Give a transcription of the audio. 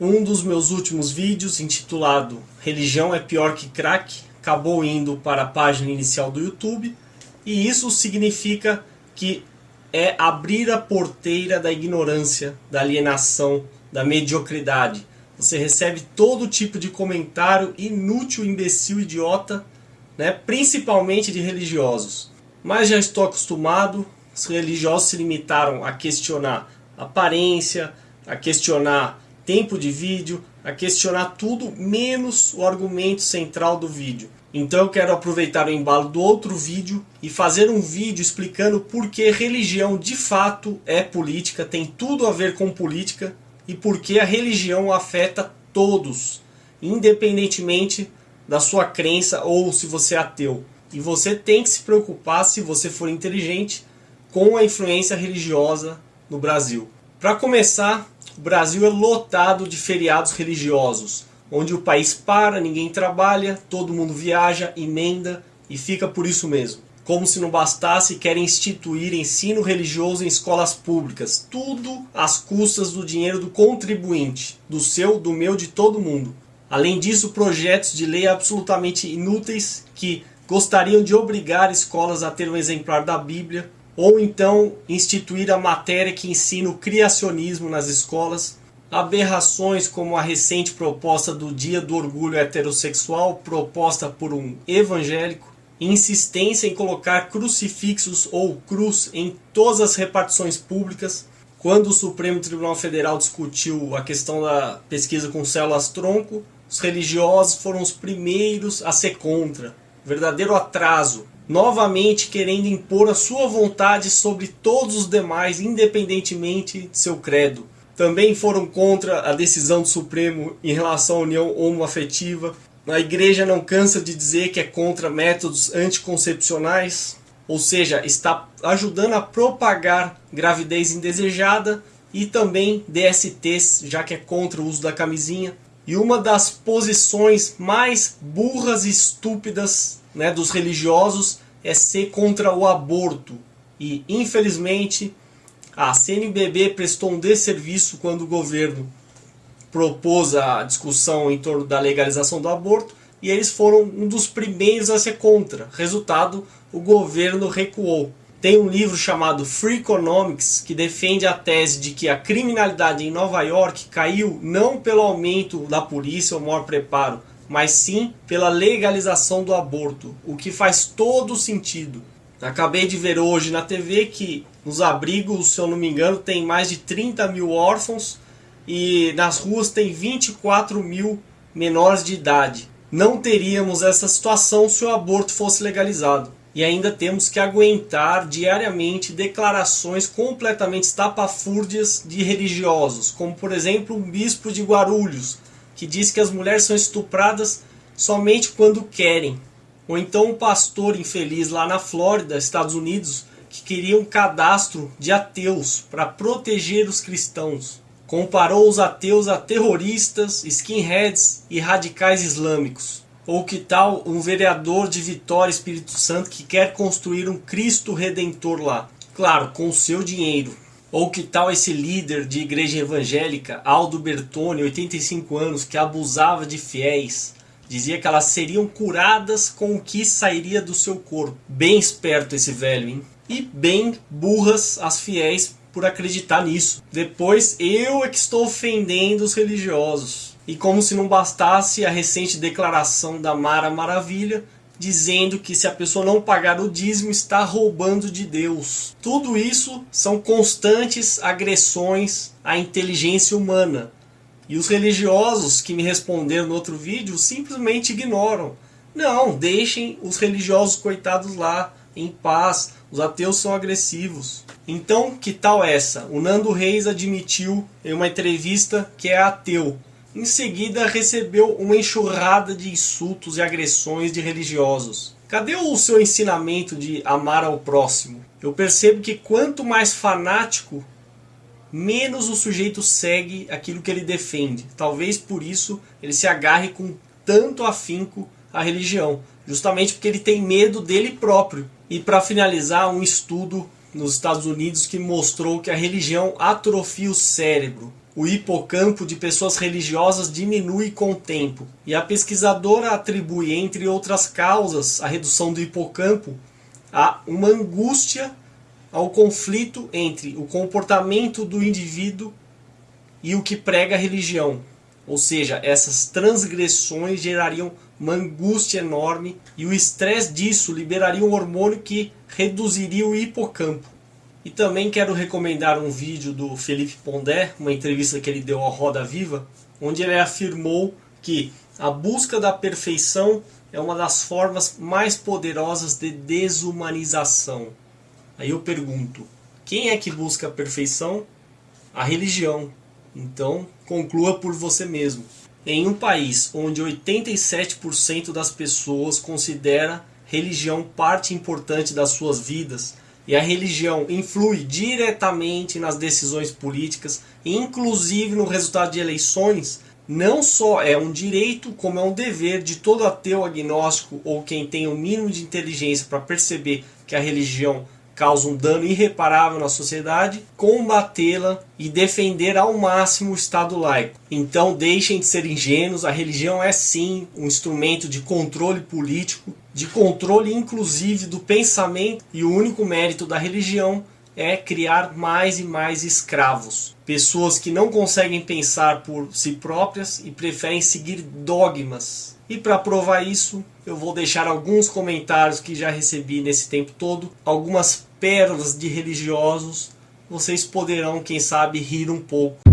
Um dos meus últimos vídeos, intitulado Religião é pior que crack, acabou indo para a página inicial do YouTube, e isso significa que é abrir a porteira da ignorância, da alienação, da mediocridade. Você recebe todo tipo de comentário inútil, imbecil, idiota, né? principalmente de religiosos. Mas já estou acostumado, os religiosos se limitaram a questionar aparência, a questionar tempo de vídeo, a questionar tudo menos o argumento central do vídeo. Então eu quero aproveitar o embalo do outro vídeo e fazer um vídeo explicando por que religião de fato é política, tem tudo a ver com política e por que a religião afeta todos, independentemente da sua crença ou se você é ateu. E você tem que se preocupar, se você for inteligente, com a influência religiosa no Brasil. Para começar, o Brasil é lotado de feriados religiosos, onde o país para, ninguém trabalha, todo mundo viaja, emenda e fica por isso mesmo. Como se não bastasse, querem instituir ensino religioso em escolas públicas, tudo às custas do dinheiro do contribuinte, do seu, do meu, de todo mundo. Além disso, projetos de lei absolutamente inúteis que gostariam de obrigar escolas a ter um exemplar da Bíblia, ou então instituir a matéria que ensina o criacionismo nas escolas, aberrações como a recente proposta do Dia do Orgulho Heterossexual, proposta por um evangélico, insistência em colocar crucifixos ou cruz em todas as repartições públicas, quando o Supremo Tribunal Federal discutiu a questão da pesquisa com células-tronco, os religiosos foram os primeiros a ser contra. Verdadeiro atraso novamente querendo impor a sua vontade sobre todos os demais, independentemente de seu credo. Também foram contra a decisão do Supremo em relação à união homoafetiva. A igreja não cansa de dizer que é contra métodos anticoncepcionais, ou seja, está ajudando a propagar gravidez indesejada e também DSTs, já que é contra o uso da camisinha. E uma das posições mais burras e estúpidas né, dos religiosos é ser contra o aborto. E, infelizmente, a CNBB prestou um desserviço quando o governo propôs a discussão em torno da legalização do aborto e eles foram um dos primeiros a ser contra. Resultado, o governo recuou. Tem um livro chamado Free Economics que defende a tese de que a criminalidade em Nova York caiu não pelo aumento da polícia ou maior preparo, mas sim pela legalização do aborto, o que faz todo sentido. Acabei de ver hoje na TV que nos abrigos, se eu não me engano, tem mais de 30 mil órfãos e nas ruas tem 24 mil menores de idade. Não teríamos essa situação se o aborto fosse legalizado. E ainda temos que aguentar diariamente declarações completamente estapafúrdias de religiosos, como por exemplo um bispo de Guarulhos, que diz que as mulheres são estupradas somente quando querem. Ou então um pastor infeliz lá na Flórida, Estados Unidos, que queria um cadastro de ateus para proteger os cristãos. Comparou os ateus a terroristas, skinheads e radicais islâmicos. Ou que tal um vereador de Vitória Espírito Santo que quer construir um Cristo Redentor lá? Claro, com o seu dinheiro. Ou que tal esse líder de igreja evangélica, Aldo Bertoni, 85 anos, que abusava de fiéis, dizia que elas seriam curadas com o que sairia do seu corpo. Bem esperto esse velho, hein? E bem burras as fiéis por acreditar nisso. Depois eu é que estou ofendendo os religiosos. E como se não bastasse a recente declaração da Mara Maravilha, dizendo que se a pessoa não pagar o dízimo está roubando de Deus. Tudo isso são constantes agressões à inteligência humana. E os religiosos que me responderam no outro vídeo simplesmente ignoram. Não, deixem os religiosos coitados lá, em paz, os ateus são agressivos. Então, que tal essa? O Nando Reis admitiu em uma entrevista que é ateu, em seguida, recebeu uma enxurrada de insultos e agressões de religiosos. Cadê o seu ensinamento de amar ao próximo? Eu percebo que quanto mais fanático, menos o sujeito segue aquilo que ele defende. Talvez por isso ele se agarre com tanto afinco à religião, justamente porque ele tem medo dele próprio. E para finalizar, um estudo nos Estados Unidos que mostrou que a religião atrofia o cérebro. O hipocampo de pessoas religiosas diminui com o tempo. E a pesquisadora atribui, entre outras causas, a redução do hipocampo a uma angústia ao conflito entre o comportamento do indivíduo e o que prega a religião. Ou seja, essas transgressões gerariam uma angústia enorme e o estresse disso liberaria um hormônio que reduziria o hipocampo. E também quero recomendar um vídeo do Felipe Pondé, uma entrevista que ele deu ao Roda Viva, onde ele afirmou que a busca da perfeição é uma das formas mais poderosas de desumanização. Aí eu pergunto, quem é que busca a perfeição? A religião. Então, conclua por você mesmo. Em um país onde 87% das pessoas considera religião parte importante das suas vidas, e a religião influi diretamente nas decisões políticas, inclusive no resultado de eleições, não só é um direito, como é um dever de todo ateu agnóstico ou quem tem o mínimo de inteligência para perceber que a religião causa um dano irreparável na sociedade, combatê-la e defender ao máximo o Estado laico. Então deixem de ser ingênuos, a religião é sim um instrumento de controle político, de controle inclusive do pensamento, e o único mérito da religião é criar mais e mais escravos. Pessoas que não conseguem pensar por si próprias e preferem seguir dogmas. E para provar isso, eu vou deixar alguns comentários que já recebi nesse tempo todo, algumas pérolas de religiosos. Vocês poderão, quem sabe, rir um pouco.